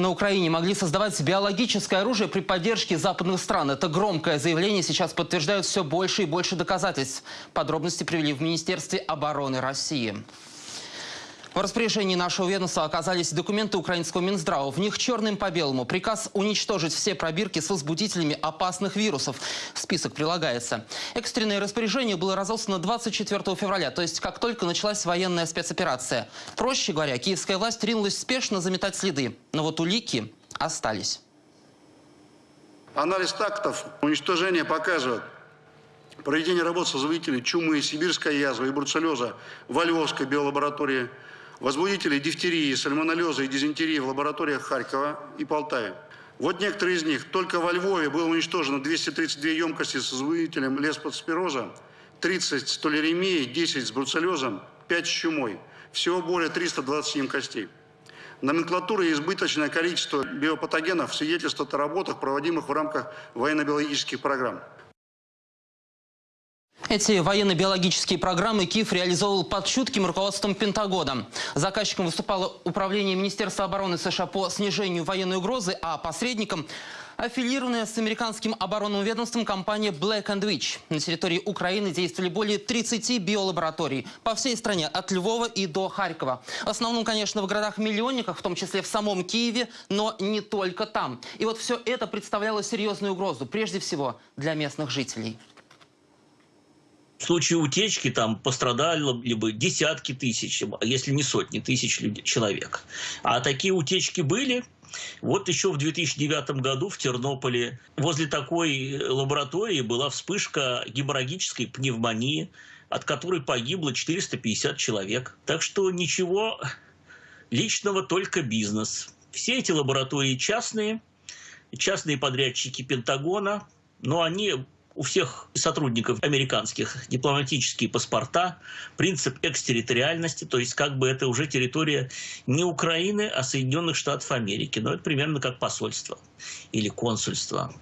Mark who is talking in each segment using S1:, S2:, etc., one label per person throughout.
S1: На Украине могли создавать биологическое оружие при поддержке западных стран. Это громкое заявление сейчас подтверждают все больше и больше доказательств. Подробности привели в Министерстве обороны России. В распоряжении нашего ведомства оказались документы украинского Минздрава. В них черным по белому приказ уничтожить все пробирки с возбудителями опасных вирусов. Список прилагается. Экстренное распоряжение было разослано 24 февраля, то есть как только началась военная спецоперация. Проще говоря, киевская власть ринулась спешно заметать следы. Но вот улики остались.
S2: Анализ тактов уничтожения показывает, проведение работ с вызывателей чумы, сибирской язвы и бруцеллеза во Львовской биолаборатории – возбудителей дифтерии, сальмонеллеза и дизентерии в лабораториях Харькова и Полтаве. Вот некоторые из них. Только во Львове было уничтожено 232 емкости с возбудителем леспоспироза, 30 с толеремией, 10 с бруцеллезом, 5 с чумой. Всего более 320 емкостей. Номенклатура и избыточное количество биопатогенов свидетельствуют о работах, проводимых в рамках военно-биологических программ.
S1: Эти военно-биологические программы Киев реализовал под чутким руководством Пентагона. Заказчиком выступало Управление Министерства обороны США по снижению военной угрозы, а посредником – аффилированная с американским оборонным ведомством компания Black and Witch. На территории Украины действовали более 30 биолабораторий по всей стране, от Львова и до Харькова. В основном, конечно, в городах-миллионниках, в том числе в самом Киеве, но не только там. И вот все это представляло серьезную угрозу, прежде всего, для местных жителей.
S3: В случае утечки там пострадали либо десятки тысяч, если не сотни тысяч людей, человек. А такие утечки были. Вот еще в 2009 году в Тернополе возле такой лаборатории была вспышка геморрагической пневмонии, от которой погибло 450 человек. Так что ничего личного, только бизнес. Все эти лаборатории частные, частные подрядчики Пентагона, но они у всех сотрудников американских дипломатические паспорта, принцип экстерриториальности, то есть как бы это уже территория не Украины, а Соединенных Штатов Америки. Но это примерно как посольство или консульство.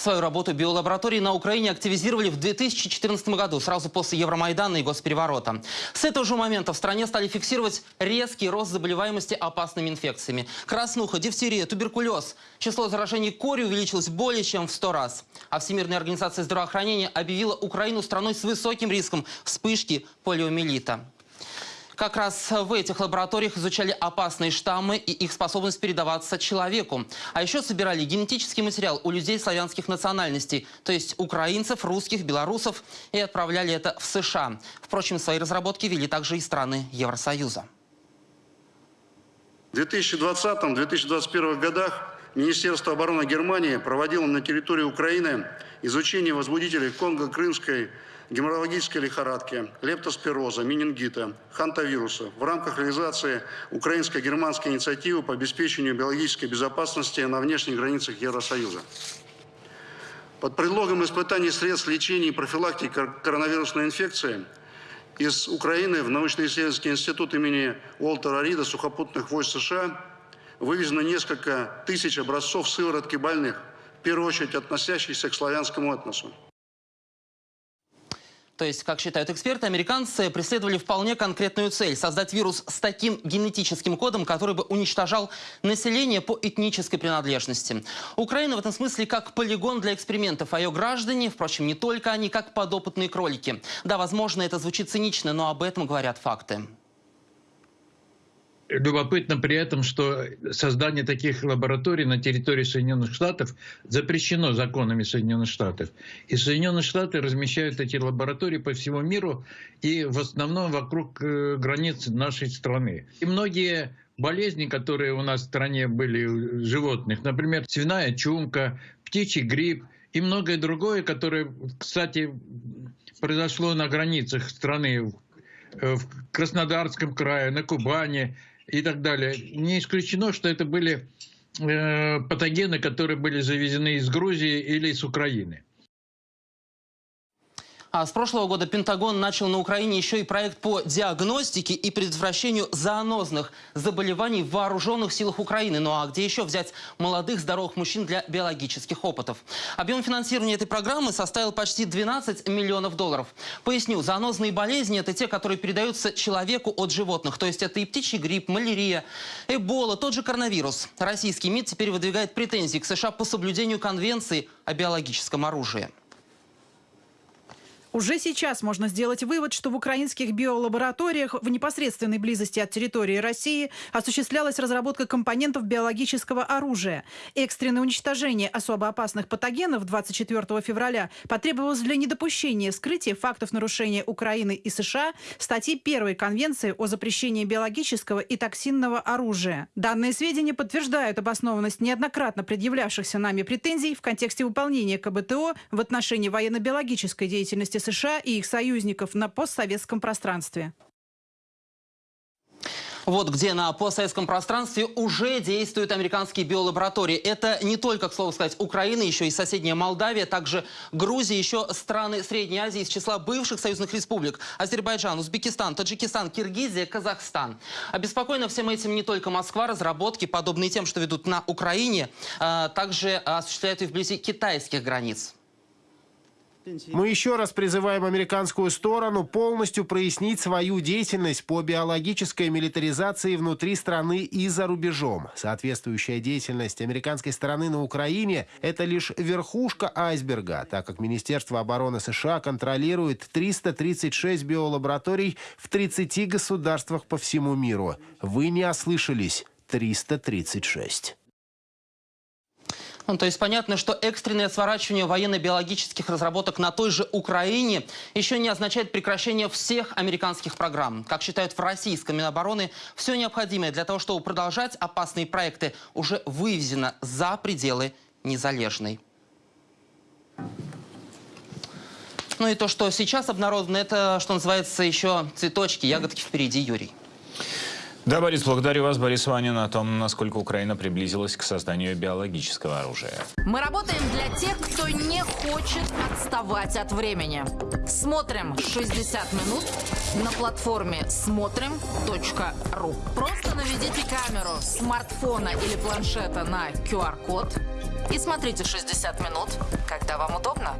S1: Свою работу биолаборатории на Украине активизировали в 2014 году, сразу после Евромайдана и госпереворота. С этого же момента в стране стали фиксировать резкий рост заболеваемости опасными инфекциями. Краснуха, дифтерия, туберкулез. Число заражений кори увеличилось более чем в 100 раз. А Всемирная организация здравоохранения объявила Украину страной с высоким риском вспышки полиомиелита. Как раз в этих лабораториях изучали опасные штаммы и их способность передаваться человеку. А еще собирали генетический материал у людей славянских национальностей, то есть украинцев, русских, белорусов, и отправляли это в США. Впрочем, свои разработки вели также и страны Евросоюза.
S2: В 2020-2021 годах Министерство обороны Германии проводило на территории Украины изучение возбудителей Конго-Крымской геморрагической лихорадки, лептоспироза, менингита, хантавируса в рамках реализации украинско-германской инициативы по обеспечению биологической безопасности на внешних границах Евросоюза. Под предлогом испытаний средств лечения и профилактики коронавирусной инфекции из Украины в научно-исследовательский институт имени Уолтера Рида сухопутных войск США вывезено несколько тысяч образцов сыворотки больных, в первую очередь относящихся к славянскому этносу.
S1: То есть, как считают эксперты, американцы преследовали вполне конкретную цель – создать вирус с таким генетическим кодом, который бы уничтожал население по этнической принадлежности. Украина в этом смысле как полигон для экспериментов, а ее граждане, впрочем, не только они, как подопытные кролики. Да, возможно, это звучит цинично, но об этом говорят факты
S4: любопытно при этом, что создание таких лабораторий на территории Соединенных Штатов запрещено законами Соединенных Штатов. И Соединенные Штаты размещают эти лаборатории по всему миру и в основном вокруг э, границ нашей страны. И многие болезни, которые у нас в стране были у животных, например, свиная чумка, птичий грипп и многое другое, которое, кстати, произошло на границах страны, в Краснодарском крае, на Кубани, и так далее. Не исключено, что это были э, патогены, которые были завезены из Грузии или из Украины.
S1: А с прошлого года Пентагон начал на Украине еще и проект по диагностике и предотвращению зоонозных заболеваний в вооруженных силах Украины. Ну а где еще взять молодых здоровых мужчин для биологических опытов? Объем финансирования этой программы составил почти 12 миллионов долларов. Поясню, зоонозные болезни – это те, которые передаются человеку от животных. То есть это и птичий грипп, малярия, эбола, тот же коронавирус. Российский МИД теперь выдвигает претензии к США по соблюдению Конвенции о биологическом оружии.
S5: Уже сейчас можно сделать вывод, что в украинских биолабораториях в непосредственной близости от территории России осуществлялась разработка компонентов биологического оружия. Экстренное уничтожение особо опасных патогенов 24 февраля потребовалось для недопущения вскрытия фактов нарушения Украины и США статьи первой Конвенции о запрещении биологического и токсинного оружия. Данные сведения подтверждают обоснованность неоднократно предъявлявшихся нами претензий в контексте выполнения КБТО в отношении военно-биологической деятельности США и их союзников на постсоветском пространстве.
S1: Вот где на постсоветском пространстве уже действуют американские биолаборатории. Это не только, к слову сказать, Украина, еще и соседняя Молдавия, также Грузия, еще страны Средней Азии из числа бывших союзных республик. Азербайджан, Узбекистан, Таджикистан, Киргизия, Казахстан. Обеспокоена всем этим не только Москва. Разработки, подобные тем, что ведут на Украине, а, также осуществляют и вблизи китайских границ.
S6: Мы еще раз призываем американскую сторону полностью прояснить свою деятельность по биологической милитаризации внутри страны и за рубежом. Соответствующая деятельность американской стороны на Украине – это лишь верхушка айсберга, так как Министерство обороны США контролирует 336 биолабораторий в 30 государствах по всему миру. Вы не ослышались – 336.
S1: Ну, то есть понятно, что экстренное сворачивание военно-биологических разработок на той же Украине еще не означает прекращение всех американских программ. Как считают в российском Минобороны, все необходимое для того, чтобы продолжать опасные проекты, уже вывезено за пределы Незалежной. Ну и то, что сейчас обнародовано, это, что называется, еще цветочки, ягодки впереди, Юрий.
S7: Да, Борис, благодарю вас, Борис Ванин, о том, насколько Украина приблизилась к созданию биологического оружия.
S8: Мы работаем для тех, кто не хочет отставать от времени. Смотрим 60 минут на платформе смотрим.ру. Просто наведите камеру смартфона или планшета на QR-код и смотрите 60 минут, когда вам удобно.